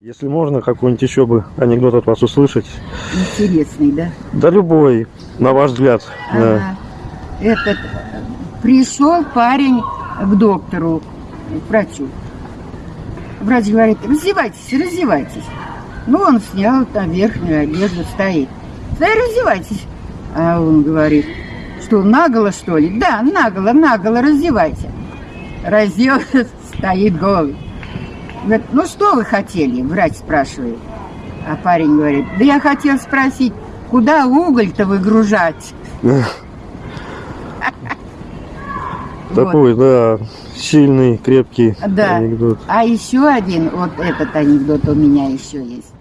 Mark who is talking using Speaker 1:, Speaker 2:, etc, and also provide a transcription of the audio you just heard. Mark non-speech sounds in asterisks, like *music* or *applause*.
Speaker 1: Если можно, какой-нибудь еще бы анекдот от вас услышать.
Speaker 2: Интересный, да?
Speaker 1: Да любой, на ваш взгляд. Да.
Speaker 2: Ага. Этот пришел парень к доктору, к врачу. Врач говорит, раздевайтесь, раздевайтесь. Ну, он снял там верхнюю одежду, стоит. Да, раздевайтесь. А он говорит, что, наголо, что ли? Да, наголо, наголо, раздевайся. Раздел, *laughs* стоит голый. Говорит, ну что вы хотели? Врач спрашивает. А парень говорит, да я хотел спросить, куда уголь-то выгружать? *laughs*
Speaker 1: Такой, да, сильный, крепкий
Speaker 2: Да.
Speaker 1: анекдот.
Speaker 2: А еще один, вот этот анекдот у меня еще есть.